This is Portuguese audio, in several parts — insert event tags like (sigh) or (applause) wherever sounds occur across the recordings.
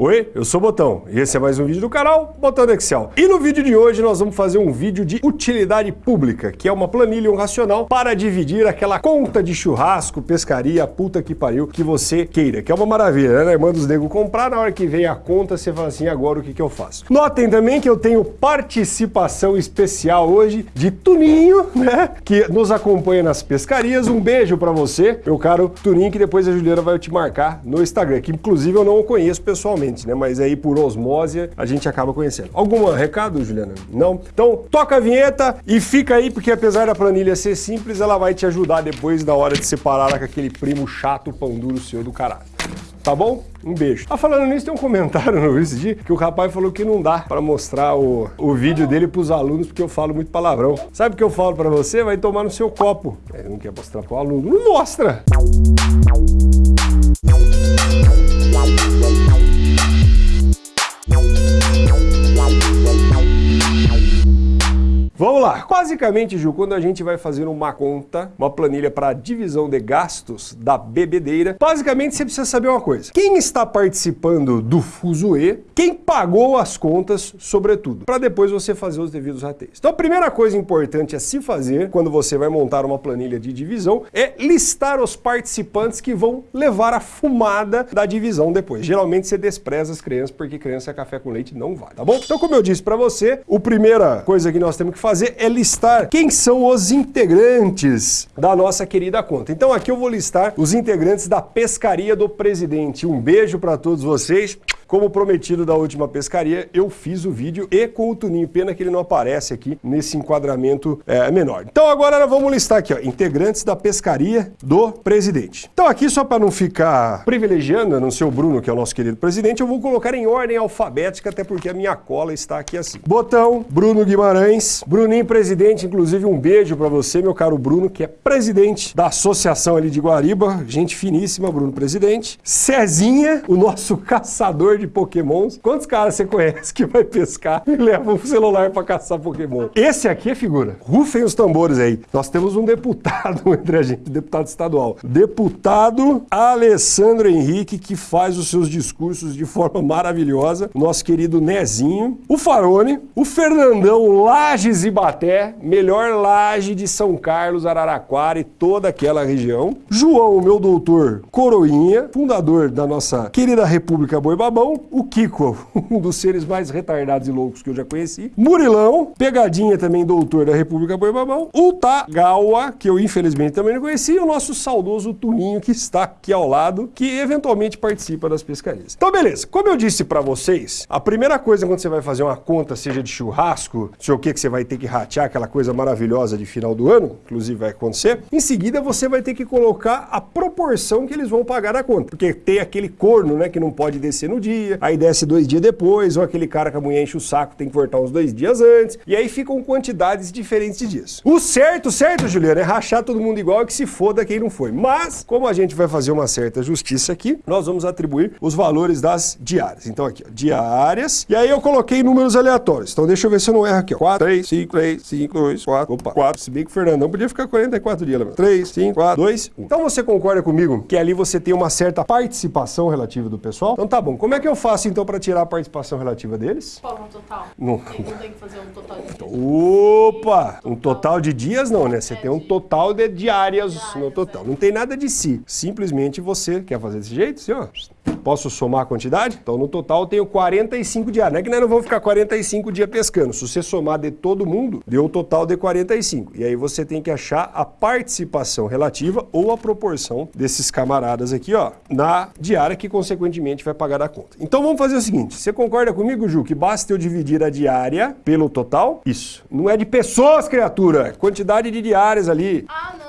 Oi, eu sou o Botão e esse é mais um vídeo do canal Botão do Excel. E no vídeo de hoje nós vamos fazer um vídeo de utilidade pública, que é uma planilha, um racional para dividir aquela conta de churrasco, pescaria, puta que pariu, que você queira, que é uma maravilha, né? Manda os nego comprar, na hora que vem a conta você fala assim, agora o que, que eu faço? Notem também que eu tenho participação especial hoje de Tuninho, né? Que nos acompanha nas pescarias. Um beijo para você, meu caro Tuninho, que depois a Juliana vai te marcar no Instagram, que inclusive eu não o conheço pessoalmente né? Mas aí por osmose a gente acaba conhecendo. Algum recado, Juliana? Não? Então toca a vinheta e fica aí, porque apesar da planilha ser simples, ela vai te ajudar depois na hora de separar com aquele primo chato, pão duro seu do caralho. Tá bom? Um beijo. Ah, falando nisso, tem um comentário (laughs) no esse dia que o rapaz falou que não dá para mostrar o, o vídeo dele pros alunos porque eu falo muito palavrão. Sabe o que eu falo para você? Vai tomar no seu copo. Ele não quer mostrar pro aluno. Não mostra! Vamos lá. Basicamente, Ju, quando a gente vai fazer uma conta, uma planilha para divisão de gastos da bebedeira, basicamente você precisa saber uma coisa. Quem está participando do fuzuê, quem pagou as contas, sobretudo, para depois você fazer os devidos rateios. Então a primeira coisa importante a se fazer quando você vai montar uma planilha de divisão é listar os participantes que vão levar a fumada da divisão depois. Geralmente você despreza as crianças porque criança é café com leite não vai, tá bom? Então como eu disse para você, a primeira coisa que nós temos que fazer fazer é listar quem são os integrantes da nossa querida conta. Então aqui eu vou listar os integrantes da Pescaria do Presidente. Um beijo para todos vocês. Como prometido da última pescaria, eu fiz o vídeo e com o Tuninho. Pena que ele não aparece aqui nesse enquadramento é, menor. Então agora vamos listar aqui, ó, integrantes da pescaria do presidente. Então aqui, só para não ficar privilegiando, não ser o Bruno, que é o nosso querido presidente, eu vou colocar em ordem alfabética, até porque a minha cola está aqui assim. Botão, Bruno Guimarães, Bruninho presidente, inclusive um beijo para você, meu caro Bruno, que é presidente da associação ali de Guariba, gente finíssima, Bruno presidente. Cezinha, o nosso (laughs) caçador de pokémons. Quantos caras você conhece que vai pescar e leva o celular para caçar pokémon? Esse aqui é figura. Rufem os tambores aí. Nós temos um deputado (laughs) entre a gente, deputado estadual. Deputado Alessandro Henrique, que faz os seus discursos de forma maravilhosa. Nosso querido Nezinho. O Farone. O Fernandão Lages e Baté. Melhor laje de São Carlos, Araraquara e toda aquela região. João, meu doutor Coroinha, fundador da nossa querida República Boi Babão o Kiko, (laughs) um dos seres mais retardados e loucos que eu já conheci. Murilão, pegadinha também doutor da República Boi Babão. O Tagawa, que eu infelizmente também não conheci. E o nosso saudoso Tuninho, que está aqui ao lado, que eventualmente participa das pescarias. Então, beleza. Como eu disse para vocês, a primeira coisa quando você vai fazer uma conta, seja de churrasco, sei o que, que você vai ter que ratear, aquela coisa maravilhosa de final do ano, inclusive vai acontecer, em seguida você vai ter que colocar a proporção que eles vão pagar da conta. Porque tem aquele corno, né, que não pode descer no dia, dia, aí desce dois dias depois, ou aquele cara que a mulher enche o saco tem que voltar uns dois dias antes, e aí ficam quantidades diferentes de dias. O certo, certo, Juliano, é rachar todo mundo igual e que se foda quem não foi. Mas, como a gente vai fazer uma certa justiça aqui, nós vamos atribuir os valores das diárias. Então aqui, ó, diárias, e aí eu coloquei números aleatórios. Então deixa eu ver se eu não erro aqui, ó. 4, 3, 5, 3, 5, 2, 4, opa, 4, se bem que o Fernando não podia ficar 44 dias, lembra? 3, 5, 4, 2, 1. Então você concorda comigo que ali você tem uma certa participação relativa do pessoal? Então tá bom, como é que eu faço então para tirar a participação relativa deles? Qual um total? Não. Não tem que fazer um total de dias. Opa! Um total de dias não, né? Você É, tem um total de diárias no Diárias, total. é. Não tem nada de si. Simplesmente você quer fazer desse jeito, assim, ó. Posso somar a quantidade? Então no total eu tenho 45 diários. Não é que nós não vamos ficar 45 dias pescando. Se você somar de todo mundo, deu o total de 45. E aí você tem que achar a participação relativa ou a proporção desses camaradas aqui, ó, na diária que consequentemente vai pagar a conta. Então vamos fazer o seguinte, você concorda comigo, Ju, que basta eu dividir a diária pelo total? Isso. Não é de pessoas, criatura, quantidade de diárias ali. Ah, não.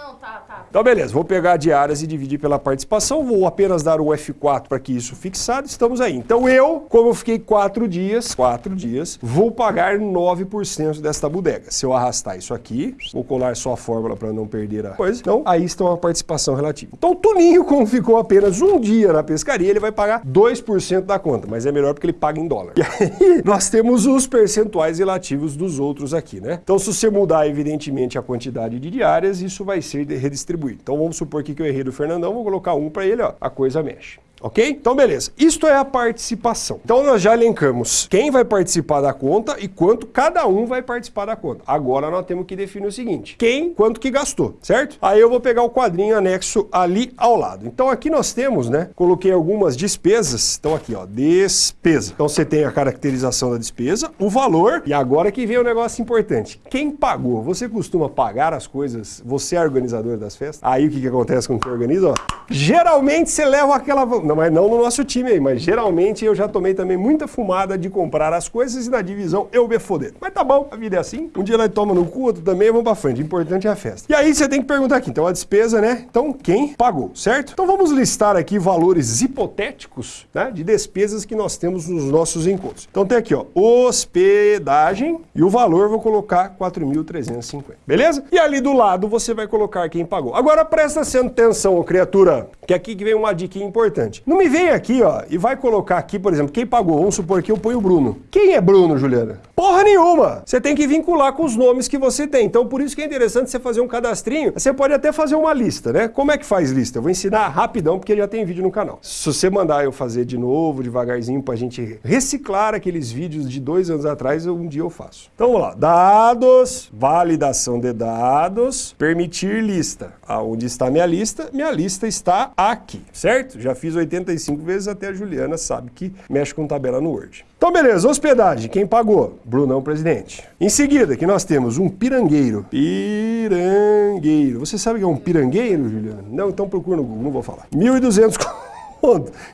Então, beleza, vou pegar diárias e dividir pela participação, vou apenas dar o F4 para que isso fixado, estamos aí. Então eu, como eu fiquei quatro dias, quatro dias, vou pagar 9% desta bodega. Se eu arrastar isso aqui, vou colar só a fórmula para não perder a coisa, então aí está a participação relativa. Então o Tuninho, como ficou apenas um dia na pescaria, ele vai pagar 2% da conta, mas é melhor porque ele paga em dólar. E aí (laughs) nós temos os percentuais relativos dos outros aqui, né? Então se você mudar, evidentemente, a quantidade de diárias, isso vai ser redistribuído. Então vamos supor aqui que eu errei do Fernandão, vou colocar um para ele, ó, a coisa mexe. Ok? Então, beleza. Isto é a participação. Então, nós já elencamos quem vai participar da conta e quanto cada um vai participar da conta. Agora, nós temos que definir o seguinte, quem, quanto que gastou, certo? Aí eu vou pegar o quadrinho anexo ali ao lado. Então, aqui nós temos, né, coloquei algumas despesas. Então, aqui, ó, despesa. Então, você tem a caracterização da despesa, o valor, e agora que vem o um negócio importante. Quem pagou? Você costuma pagar as coisas? Você é organizador das festas? Aí, o que, que acontece com quem organiza? Ó, geralmente, você leva aquela... Não, mas não no nosso time aí, mas geralmente eu já tomei também muita fumada de comprar as coisas e na divisão eu me foder. Mas tá bom, a vida é assim. Um dia nós toma no cu, outro também, vamos pra frente. O importante é a festa. E aí você tem que perguntar aqui, então a despesa, né? Então quem pagou, certo? Então vamos listar aqui valores hipotéticos, né? De despesas que nós temos nos nossos encontros. Então tem aqui, ó, hospedagem e o valor vou colocar 4.350, beleza? E ali do lado você vai colocar quem pagou. Agora presta atenção, criatura, que aqui que vem uma dica importante. Não me vem aqui, ó, e vai colocar aqui, por exemplo, quem pagou. Vamos supor que eu ponho o Bruno. Quem é Bruno, Juliana? Porra nenhuma! Você tem que vincular com os nomes que você tem. Então, por isso que é interessante você fazer um cadastrinho. Você pode até fazer uma lista, né? Como é que faz lista? Eu vou ensinar rapidão, porque já tem vídeo no canal. Se você mandar eu fazer de novo, devagarzinho, pra gente reciclar aqueles vídeos de dois anos atrás, um dia eu faço. Então, vamos lá. Dados, validação de dados, permitir lista. Aonde está minha lista? Minha lista está aqui, certo? Já fiz 85 vezes, até a Juliana sabe que mexe com tabela no Word. Então, beleza, hospedagem, quem pagou? Brunão, presidente. Em seguida, que nós temos um pirangueiro. Pirangueiro. Você sabe o que é um pirangueiro, Juliana? Não, então procura no Google, não vou falar. 1.200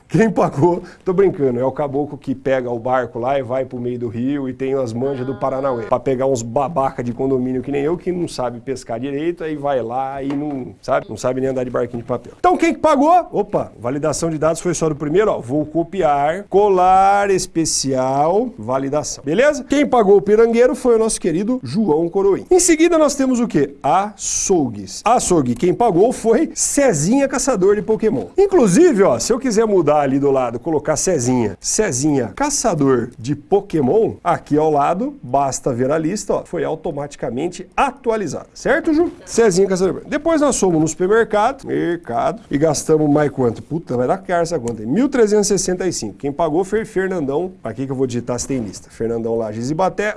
quem pagou, tô brincando, é o caboclo que pega o barco lá e vai pro meio do rio e tem as manjas do Paranauê. Pra pegar uns babaca de condomínio que nem eu, que não sabe pescar direito, aí vai lá e não, sabe, não sabe nem andar de barquinho de papel. Então quem que pagou? Opa, validação de dados foi só do primeiro, ó. Vou copiar, colar especial, validação. Beleza? Quem pagou o pirangueiro foi o nosso querido João Coroim. Em seguida nós temos o quê? Açougues. Açougue, quem pagou foi Cezinha Caçador de Pokémon. Inclusive, ó, se eu eu quiser mudar ali do lado, colocar Cezinha, Cezinha, caçador de Pokémon, aqui ao lado, basta ver a lista, ó, foi automaticamente atualizada, certo, Ju? Cezinha, caçador. Depois nós fomos no supermercado, mercado, e gastamos mais quanto? Puta, vai dar cara essa conta aí. 1.365. Quem pagou foi Fernandão. Aqui que eu vou digitar se tem lista. Fernandão Lages e Baté.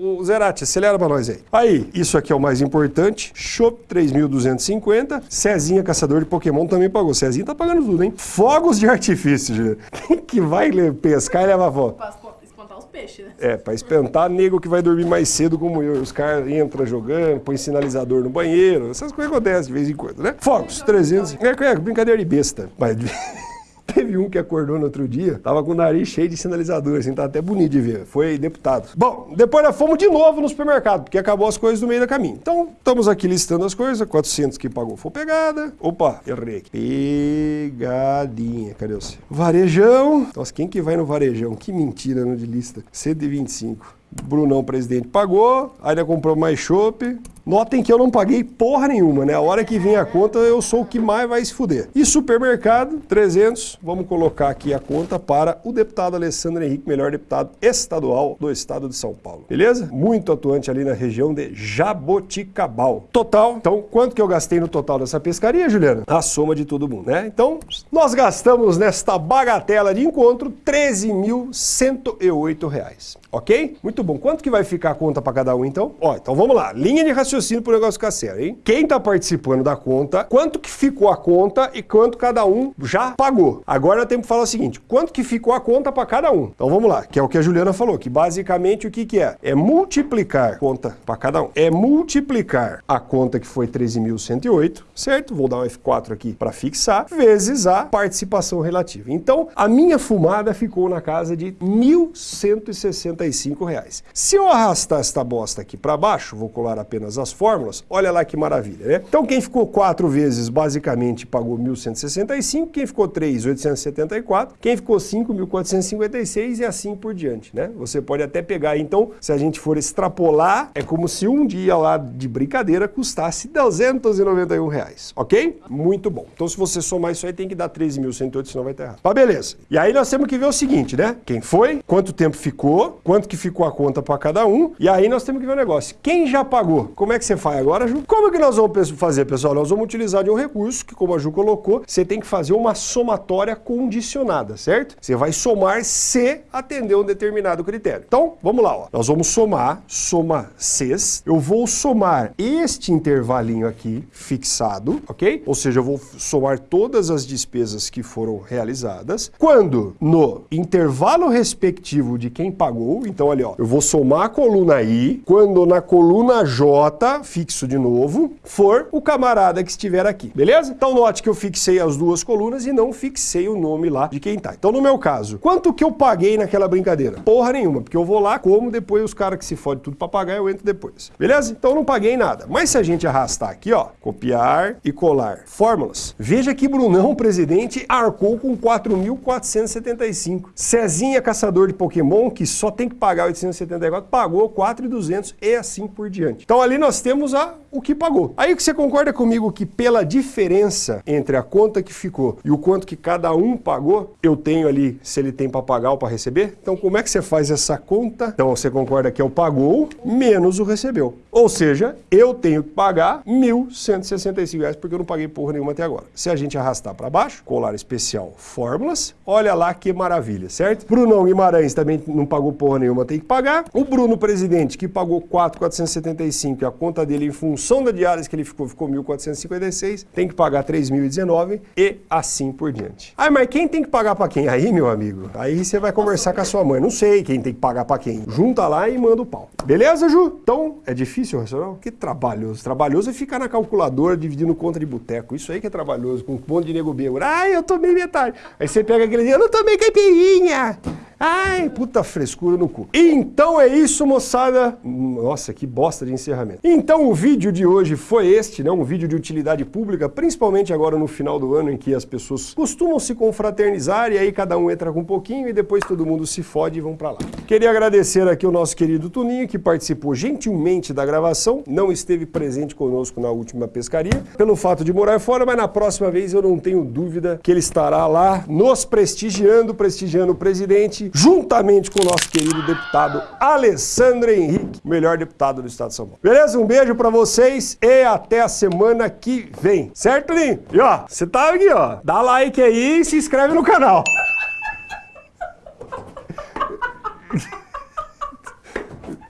O Zerati, acelera pra nós aí. Aí, isso aqui é o mais importante. Shop 3.250. Cezinha, caçador de Pokémon, também pagou. Cezinha tá pagando tudo, hein? Fogos de artifício, Juliana. (laughs) Quem que vai pescar e levar fogo? Pra espantar os peixes, né? É, pra espantar nego que vai dormir mais cedo como eu. Os caras entram jogando, põe sinalizador no banheiro. Essas coisas acontecem de vez em quando, né? Fogos, 300. É, é brincadeira de besta. Mas... (laughs) Teve um que acordou no outro dia, tava com o nariz cheio de sinalizador, assim, tá até bonito de ver. Foi deputado. Bom, depois nós fomos de novo no supermercado, porque acabou as coisas no meio do caminho. Então, estamos aqui listando as coisas, 400 que pagou foi pegada. Opa, errei aqui. Pegadinha, cadê você? Varejão. Nossa, quem que vai no varejão? Que mentira no de lista. 125. Brunão, presidente, pagou, ainda comprou mais chopp. Notem que eu não paguei porra nenhuma, né? A hora que vem a conta, eu sou o que mais vai se fuder. E supermercado, 300. Vamos colocar aqui a conta para o deputado Alessandro Henrique, melhor deputado estadual do estado de São Paulo. Beleza? Muito atuante ali na região de Jaboticabal. Total, então, quanto que eu gastei no total dessa pescaria, Juliana? A soma de todo mundo, né? Então, nós gastamos nesta bagatela de encontro 13.108 reais. Ok? Muito bom. Quanto que vai ficar a conta para cada um, então? Ó, então vamos lá. Linha de raciocínio para o negócio ficar sério, hein? Quem está participando da conta, quanto que ficou a conta e quanto cada um já pagou. Agora temos que falar o seguinte, quanto que ficou a conta para cada um? Então vamos lá, que é o que a Juliana falou, que basicamente o que que é? É multiplicar conta para cada um. É multiplicar a conta que foi 13.108, certo? Vou dar um F4 aqui para fixar, vezes a participação relativa. Então, a minha fumada ficou na casa de 1.165 reais. Se eu arrastar esta bosta aqui para baixo, vou colar apenas as fórmulas, olha lá que maravilha, né? Então quem ficou quatro vezes basicamente pagou 1.165, quem ficou três, 874, quem ficou cinco, 1.456 e assim por diante, né? Você pode até pegar, então, se a gente for extrapolar, é como se um dia lá de brincadeira custasse 291 reais, ok? Muito bom. Então se você somar isso aí, tem que dar 13.108, senão vai estar errado. Mas beleza. E aí nós temos que ver o seguinte, né? Quem foi, quanto tempo ficou, quanto que ficou a conta para cada um, e aí nós temos que ver o negócio. Quem já pagou? Como como é que você faz agora, Ju? Como que nós vamos fazer, pessoal? Nós vamos utilizar de um recurso que, como a Ju colocou, você tem que fazer uma somatória condicionada, certo? Você vai somar se atender um determinado critério. Então, vamos lá, ó. Nós vamos somar, soma Cs. Eu vou somar este intervalinho aqui fixado, ok? Ou seja, eu vou somar todas as despesas que foram realizadas. Quando no intervalo respectivo de quem pagou, então ali, ó, eu vou somar a coluna I, quando na coluna J, fixo de novo, for o camarada que estiver aqui, beleza? Então note que eu fixei as duas colunas e não fixei o nome lá de quem tá. Então no meu caso, quanto que eu paguei naquela brincadeira? Porra nenhuma, porque eu vou lá, como, depois os caras que se fodem tudo pra pagar, eu entro depois. Beleza? Então não paguei nada. Mas se a gente arrastar aqui, ó, copiar e colar fórmulas, veja que Brunão, presidente, arcou com 4.475. Cezinha, caçador de Pokémon, que só tem que pagar 874, pagou 4.200 e assim por diante. Então ali nós temos a, o que pagou. Aí que você concorda comigo que pela diferença entre a conta que ficou e o quanto que cada um pagou, eu tenho ali se ele tem para pagar ou para receber? Então como é que você faz essa conta? Então você concorda que é o pagou menos o recebeu. Ou seja, eu tenho que pagar R$ 1.165 porque eu não paguei porra nenhuma até agora. Se a gente arrastar para baixo, colar especial fórmulas, olha lá que maravilha, certo? Brunão Guimarães também não pagou porra nenhuma, tem que pagar. O Bruno Presidente, que pagou 4.475 e a conta dele em função da diária que ele ficou, ficou 1.456, tem que pagar 3.019 e assim por diante. Ah, mas quem tem que pagar para quem? Aí, meu amigo, aí você vai conversar com a sua mãe. Não sei quem tem que pagar para quem. Junta lá e manda o pau. Beleza, Ju? Então, é difícil racional? Que trabalhoso. Trabalhoso é ficar na calculadora dividindo conta de boteco. Isso aí que é trabalhoso, com um monte de nego bêbado. Ah, eu tomei metade. Aí você pega aquele dia, eu não tomei caipirinha. Ai, puta frescura no cu. Então é isso, moçada. Nossa, que bosta de encerramento. Então o vídeo de hoje foi este, né? Um vídeo de utilidade pública, principalmente agora no final do ano em que as pessoas costumam se confraternizar e aí cada um entra com um pouquinho e depois todo mundo se fode e vão para lá. Queria agradecer aqui o nosso querido Tuninho que participou gentilmente da gravação, não esteve presente conosco na última pescaria, pelo fato de morar fora, mas na próxima vez eu não tenho dúvida que ele estará lá nos prestigiando, prestigiando o presidente juntamente com o nosso querido deputado Alessandro Henrique, melhor deputado do estado de São Paulo. Beleza? Um beijo para vocês e até a semana que vem. Certo, Linho? E ó, você tá aqui, ó. Dá like aí e se inscreve no canal. (laughs)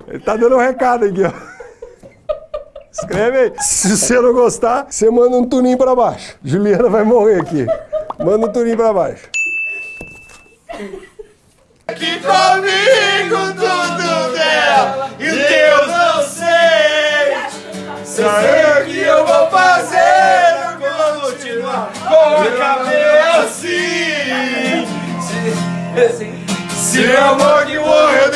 Ele tá dando um recado aqui, ó. Escreve aí. Se você não gostar, você manda um tuninho pra baixo. Juliana vai morrer aqui. Manda um tuninho pra baixo. Que o cabelo assim. Se, se o amor que morreu